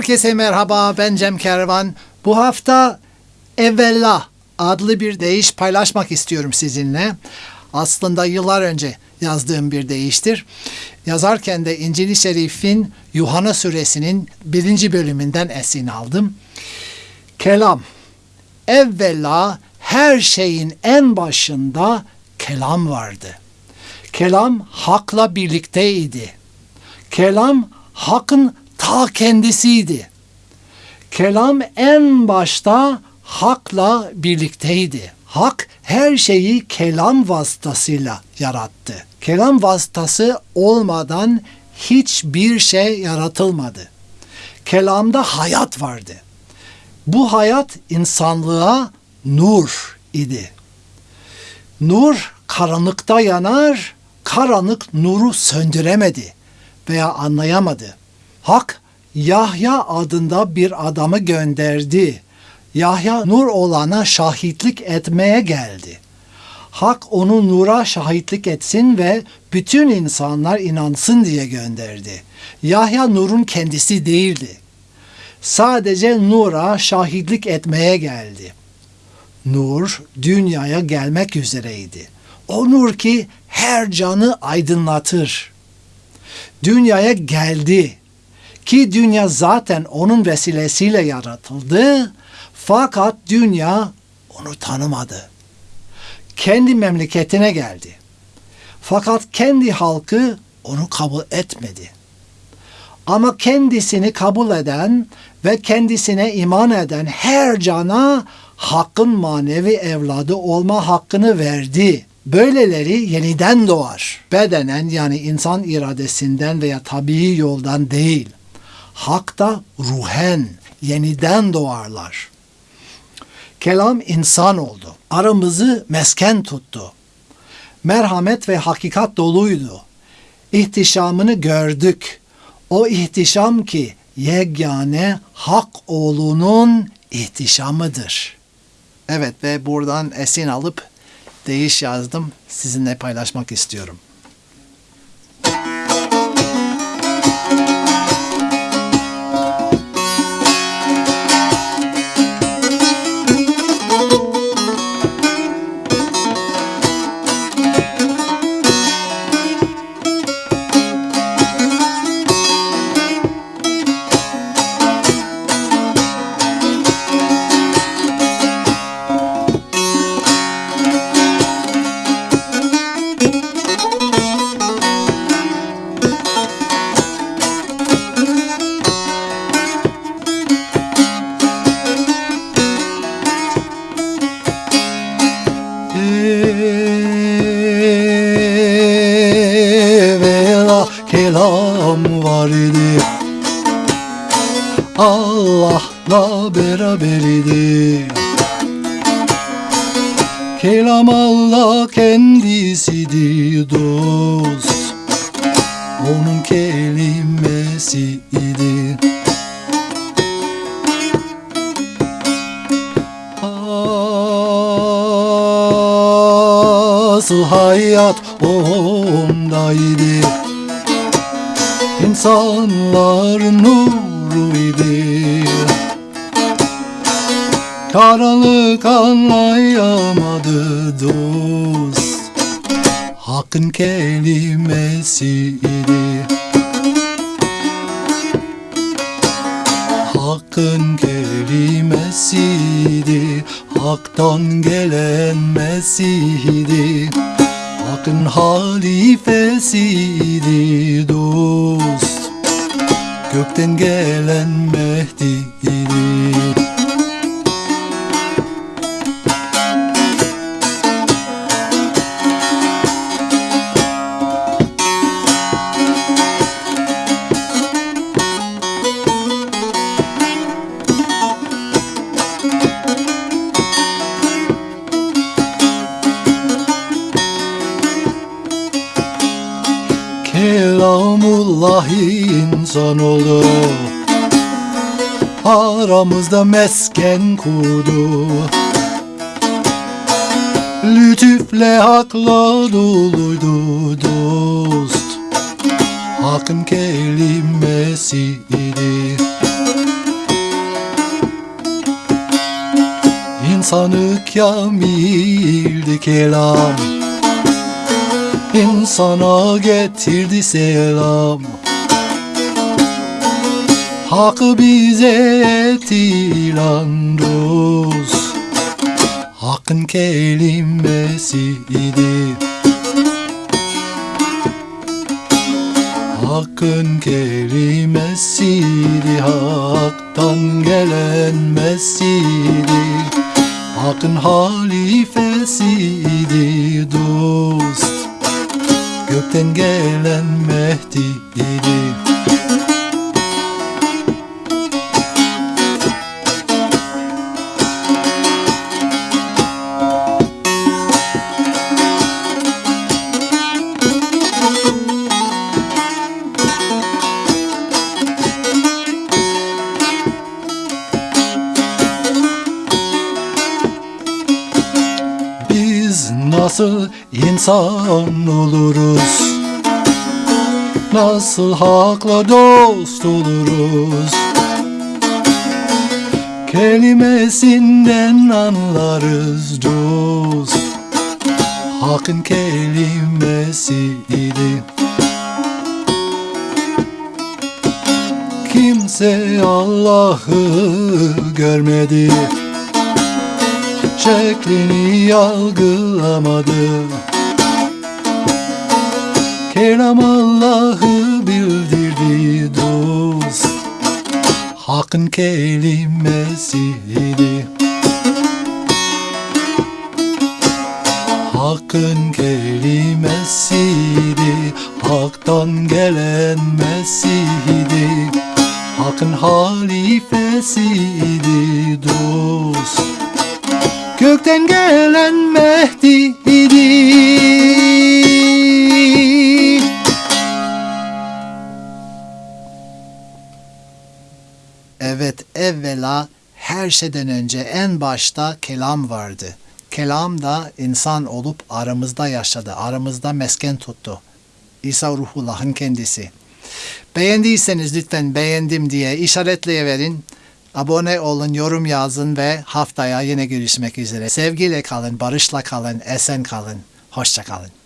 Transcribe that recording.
Herkese merhaba ben Cem Kervan. Bu hafta Evvela adlı bir deyiş paylaşmak istiyorum sizinle. Aslında yıllar önce yazdığım bir deyiştir. Yazarken de İncil-i Şerif'in Yuhanna suresinin birinci bölümünden esin aldım. Kelam. Evvela her şeyin en başında kelam vardı. Kelam hakla birlikteydi. Kelam hakkın ta kendisiydi. Kelam en başta hakla birlikteydi. Hak her şeyi kelam vasıtasıyla yarattı. Kelam vasıtası olmadan hiçbir şey yaratılmadı. Kelamda hayat vardı. Bu hayat insanlığa nur idi. Nur karanlıkta yanar, karanlık nuru söndüremedi veya anlayamadı. Hak Yahya adında bir adamı gönderdi. Yahya nur olana şahitlik etmeye geldi. Hak onu nura şahitlik etsin ve bütün insanlar inansın diye gönderdi. Yahya nurun kendisi değildi. Sadece nura şahitlik etmeye geldi. Nur dünyaya gelmek üzereydi. O nur ki her canı aydınlatır. Dünyaya geldi ki dünya zaten onun vesilesiyle yaratıldı fakat dünya onu tanımadı. Kendi memleketine geldi. Fakat kendi halkı onu kabul etmedi. Ama kendisini kabul eden ve kendisine iman eden her cana hakkın manevi evladı olma hakkını verdi. Böyleleri yeniden doğar. Bedenen yani insan iradesinden veya tabii yoldan değil. Hakta ruhen yeniden doğarlar. Kelam insan oldu. Aramızı mesken tuttu. Merhamet ve hakikat doluydu. İhtişamını gördük. O ihtişam ki yegane hak oğlunun ihtişamıdır. Evet ve buradan esin alıp deyiş yazdım. Sizinle paylaşmak istiyorum. Evvela kelam vardı Allah'la beraber idi. Kelam Allah kendisiydi dost. Onun kelimesi idi. Asıl hayat ondaydı İnsanlar nuruydu Karanlık anlayamadı dost. Hakkın kelimesiydi Hakkın kelimesiydi Hak'tan gelen Mesih'di. Hakkın halifesiydi dost Gökten gelen Mehdi'ydi Selamullah insanoğlu Aramızda mesken kurdu. Lütüfle hakla doluydu dost. Hakkın kelimesi idi. İnsanı kamildi kelam. İnsana getirdi selam. Hak bize etti ilan dost. Hakkın kelimesiydi Hakkın kelimesiydi Hak'tan gelen mesidi Hakkın halifesiydi Gökten gelen Mehdi'ydi Biz nasıl insan oluruz? Nasıl hakla dost oluruz? Kelimesinden anlarız dost Hakkın kelimesiydi Kimse Allah'ı görmedi şeklini algılamadı Kelam Allah'ı bildirdi dost. Hakkın kelimesiydi. Hakkın kelimesiydi. Hak'tan gelen Mesih'di Hakkın halifesiydi dost Gökten gelen Mehdi'ydi Evet, evvela her şeyden önce en başta kelam vardı. Kelam da insan olup aramızda yaşadı, aramızda mesken tuttu. İsa Ruhullah'ın kendisi. Beğendiyseniz lütfen beğendim diye işaretleyiverin. Abone olun, yorum yazın ve haftaya yine görüşmek üzere. Sevgiyle kalın, barışla kalın, esen kalın. Hoşça kalın.